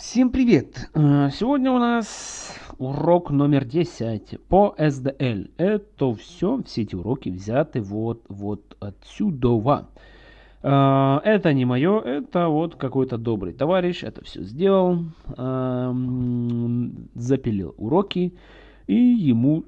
Всем привет! Э, сегодня у нас урок номер 10 по SDL. Это все, все эти уроки взяты вот, вот отсюда. Э, это не мое, это вот какой-то добрый товарищ это все сделал, эм, запилил уроки, и ему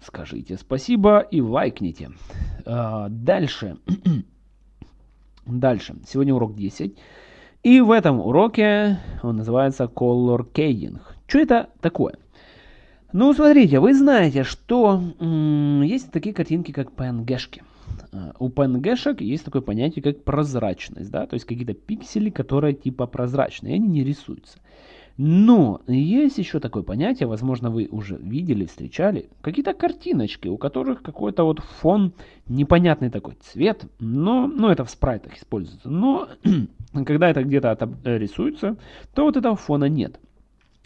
скажите спасибо и лайкните. Э, дальше. Дальше. Сегодня урок 10. И в этом уроке он называется Color Coding. Что это такое? Ну, смотрите, вы знаете, что есть такие картинки, как PNG-шки. А, у PNG-шек есть такое понятие, как прозрачность, да, то есть какие-то пиксели, которые типа прозрачные, они не рисуются. Но есть еще такое понятие, возможно, вы уже видели, встречали, какие-то картиночки, у которых какой-то вот фон, непонятный такой цвет, но, ну, это в спрайтах используется, но когда это где-то рисуется, то вот этого фона нет.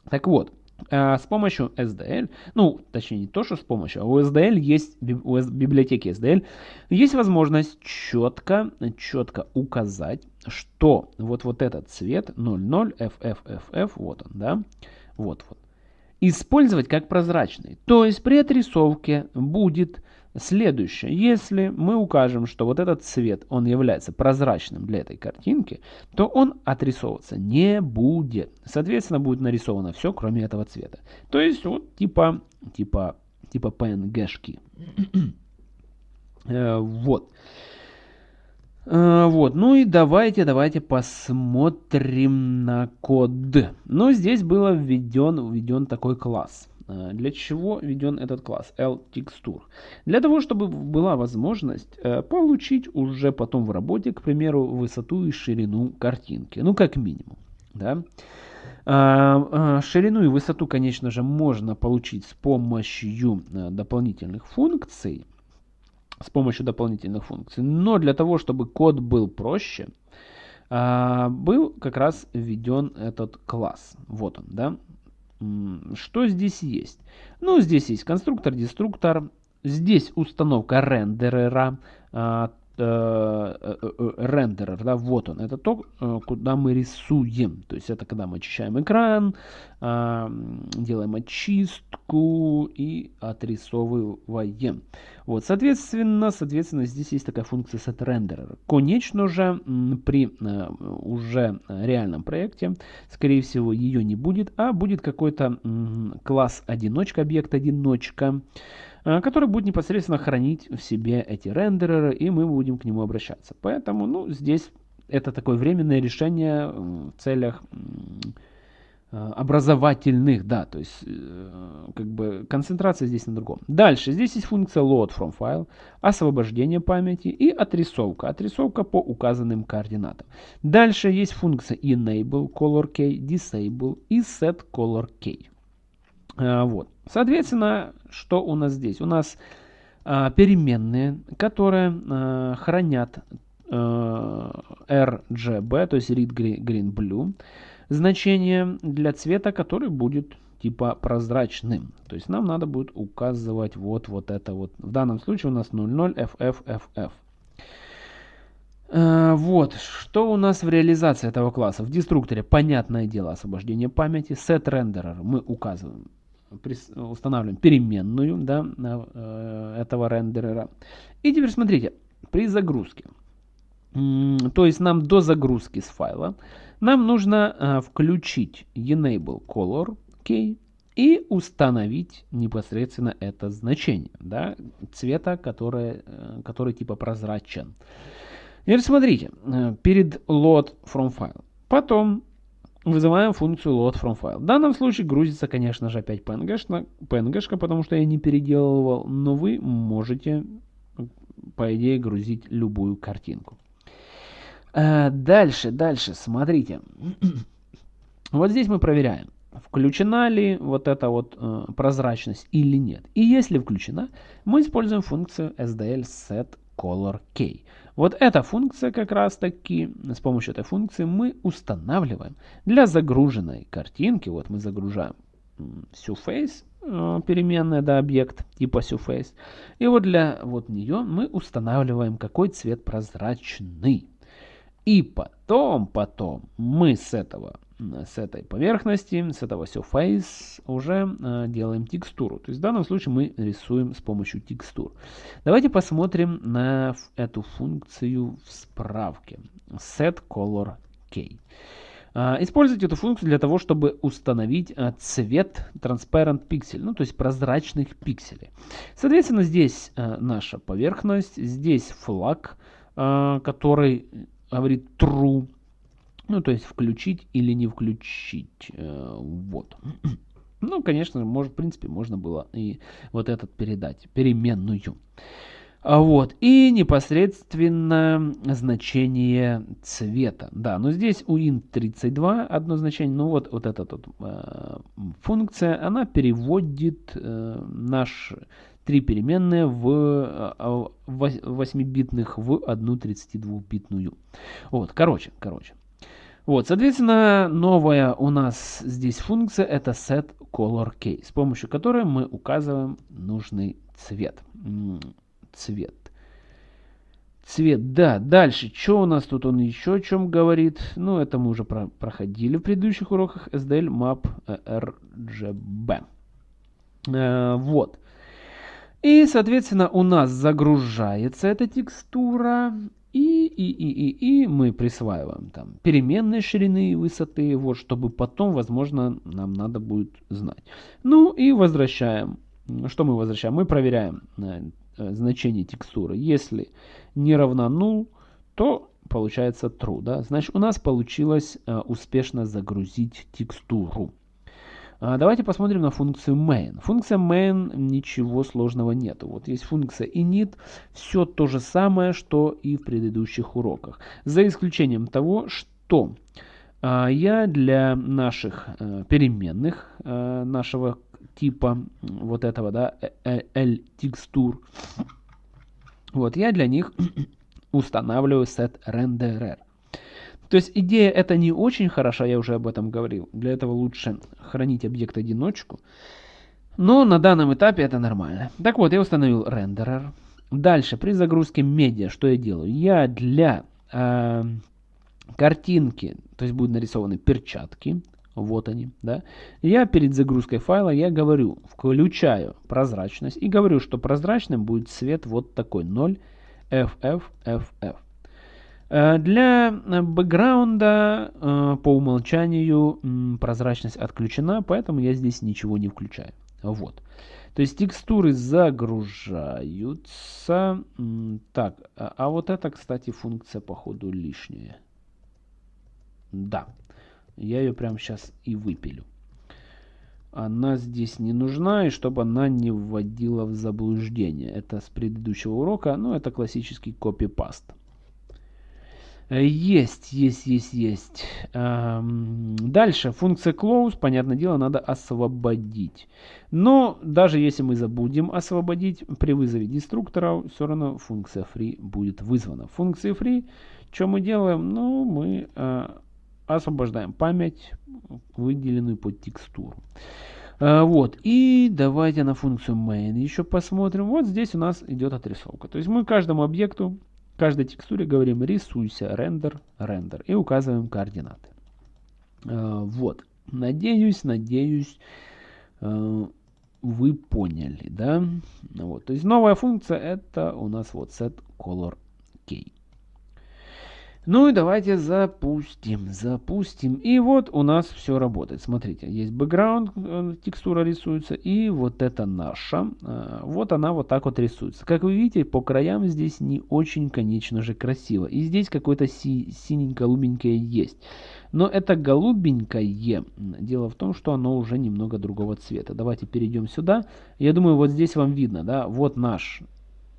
Так вот, а, с помощью SDL, ну, точнее не то, что с помощью, а у SDL есть, у библиотеки SDL есть возможность четко, четко указать, что вот, вот этот цвет 00 FFFF, вот он, да, вот, вот, использовать как прозрачный. То есть при отрисовке будет Следующее. Если мы укажем, что вот этот цвет, он является прозрачным для этой картинки, то он отрисовываться не будет. Соответственно, будет нарисовано все, кроме этого цвета. То есть, вот типа, типа, типа PNG-шки. Э, вот. Э, вот, ну и давайте, давайте посмотрим на код. Ну, здесь был введен, введен такой класс. Э, для чего введен этот класс LTexture? Для того, чтобы была возможность э, получить уже потом в работе, к примеру, высоту и ширину картинки. Ну, как минимум. Да? А, а, ширину и высоту, конечно же, можно получить с помощью э, дополнительных функций. С помощью дополнительных функций. Но для того, чтобы код был проще, а, был как раз введен этот класс. Вот он, да. Что здесь есть? Ну, здесь есть конструктор, деструктор. Здесь установка рендерера, а, рендерер, да, вот он, это то, куда мы рисуем, то есть это когда мы очищаем экран, делаем очистку и отрисовываем. Вот, соответственно, соответственно, здесь есть такая функция set renderer. Конечно же, при уже реальном проекте, скорее всего, ее не будет, а будет какой-то класс одиночка, объект одиночка, Э, который будет непосредственно хранить в себе эти рендереры, и мы будем к нему обращаться. Поэтому, ну, здесь это такое временное решение в целях э, образовательных, да, то есть э, как бы концентрация здесь на другом. Дальше, здесь есть функция load from file, освобождение памяти и отрисовка, отрисовка по указанным координатам. Дальше есть функция enable color key, disable и set color key. Вот. Соответственно, что у нас здесь? У нас а, переменные, которые а, хранят а, RGB, то есть read green blue, значение для цвета, который будет типа прозрачным. То есть нам надо будет указывать вот, вот это вот. В данном случае у нас 00 FFFF. Вот, что у нас в реализации этого класса? В деструкторе, понятное дело, освобождение памяти. Set renderer мы указываем устанавливаем переменную да, э, этого рендерера. И теперь смотрите, при загрузке, то есть нам до загрузки с файла, нам нужно э, включить enable color key и установить непосредственно это значение да, цвета, который, э, который типа прозрачен. Теперь смотрите, перед load from file. Потом вызываем функцию load from file. В данном случае грузится, конечно же, опять PNG, PNG, потому что я не переделывал, но вы можете, по идее, грузить любую картинку. Э, дальше, дальше, смотрите. вот здесь мы проверяем, включена ли вот эта вот э, прозрачность или нет. И если включена, мы используем функцию SDL set color key. Вот эта функция как раз таки, с помощью этой функции мы устанавливаем для загруженной картинки, вот мы загружаем surface, э, переменная, да, объект типа surface, и вот для вот нее мы устанавливаем какой цвет прозрачный. И потом, потом мы с этого с этой поверхности, с этого surface уже э, делаем текстуру. То есть в данном случае мы рисуем с помощью текстур. Давайте посмотрим на эту функцию в справке. Set color key. Э, используйте эту функцию для того, чтобы установить э, цвет transparent pixel, ну то есть прозрачных пикселей. Соответственно, здесь э, наша поверхность, здесь флаг, э, который говорит true. Ну, то есть включить или не включить. Э, вот. Ну, конечно, может, в принципе, можно было и вот этот передать, переменную. А вот, и непосредственно значение цвета. Да, но здесь у int32 одно значение, ну вот, вот эта вот, э, функция, она переводит э, наш три переменные в 8-битных в одну 32-битную. Вот, короче, короче. Вот, соответственно, новая у нас здесь функция это set color key, с помощью которой мы указываем нужный цвет. Цвет. Цвет, да. Дальше, что у нас тут он еще о чем говорит? Ну, это мы уже про проходили в предыдущих уроках. SDL Map RGB. Э, вот. И, соответственно, у нас загружается эта текстура. И, и, и, и, и мы присваиваем там переменные ширины и высоты, вот, чтобы потом, возможно, нам надо будет знать. Ну и возвращаем. Что мы возвращаем? Мы проверяем э, значение текстуры. Если не равна null, то получается true. Да? Значит, у нас получилось э, успешно загрузить текстуру. А, давайте посмотрим на функцию main. Функция main ничего сложного нет. Вот есть функция init, все то же самое, что и в предыдущих уроках. За исключением того, что а, я для наших а, переменных а, нашего типа вот этого, да, L текстур, вот я для них устанавливаю set renderer. То есть идея эта не очень хороша, я уже об этом говорил. Для этого лучше хранить объект одиночку. Но на данном этапе это нормально. Так вот, я установил рендерер. Дальше, при загрузке медиа, что я делаю? Я для э, картинки, то есть будут нарисованы перчатки, вот они, да. Я перед загрузкой файла, я говорю, включаю прозрачность и говорю, что прозрачным будет цвет вот такой, 0 FFFF. Э, для э, бэкграунда э, по умолчанию прозрачность отключена, поэтому я здесь ничего не включаю. Вот. То есть текстуры загружаются. Так, а, а вот это, кстати, функция походу лишняя. Да, я ее прямо сейчас и выпилю. Она здесь не нужна, и чтобы она не вводила в заблуждение. Это с предыдущего урока, ну это классический копипаст. Э, есть, есть, есть, есть. Дальше, функция close, понятное дело, надо освободить. Но даже если мы забудем освободить, при вызове деструктора все равно функция free будет вызвана. Функция free, что мы делаем? Ну, мы э, освобождаем память, выделенную под текстуру. Э, вот, и давайте на функцию main еще посмотрим. Вот здесь у нас идет отрисовка. То есть мы каждому объекту каждой текстуре говорим рисуйся, рендер, рендер и указываем координаты. Э, вот. Надеюсь, надеюсь, э, вы поняли, да? Вот. То есть новая функция это у нас вот set color key. Ну и давайте запустим, запустим. И вот у нас все работает. Смотрите, есть бэкграунд, э, текстура рисуется, и вот это наша. Э, вот она вот так вот рисуется. Как вы видите, по краям здесь не очень, конечно же, красиво. И здесь какое-то си синенько-голубенькое есть. Но это голубенькое, дело в том, что оно уже немного другого цвета. Давайте перейдем сюда. Я думаю, вот здесь вам видно, да, вот наш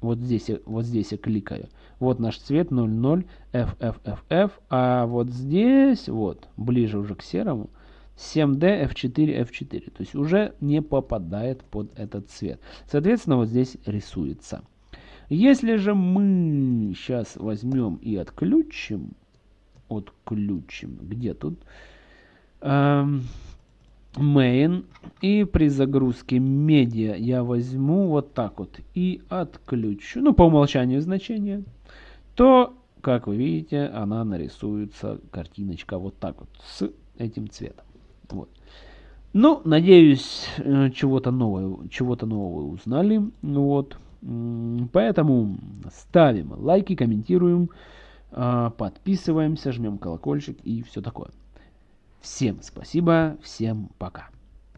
вот здесь, вот здесь я кликаю. Вот наш цвет 00 FFFF. А вот здесь, вот, ближе уже к серому, 7D F4 F4. То есть уже не попадает под этот цвет. Соответственно, вот здесь рисуется. Если же мы сейчас возьмем и отключим, отключим, где тут? Эм, main. И при загрузке медиа я возьму вот так вот и отключу, ну по умолчанию значение, то как вы видите, она нарисуется, картиночка вот так вот, с этим цветом. Вот. Ну, надеюсь, э, чего-то нового, чего-то нового узнали. Вот. Поэтому ставим лайки, комментируем, а, подписываемся, жмем колокольчик и все такое. Всем спасибо, всем пока.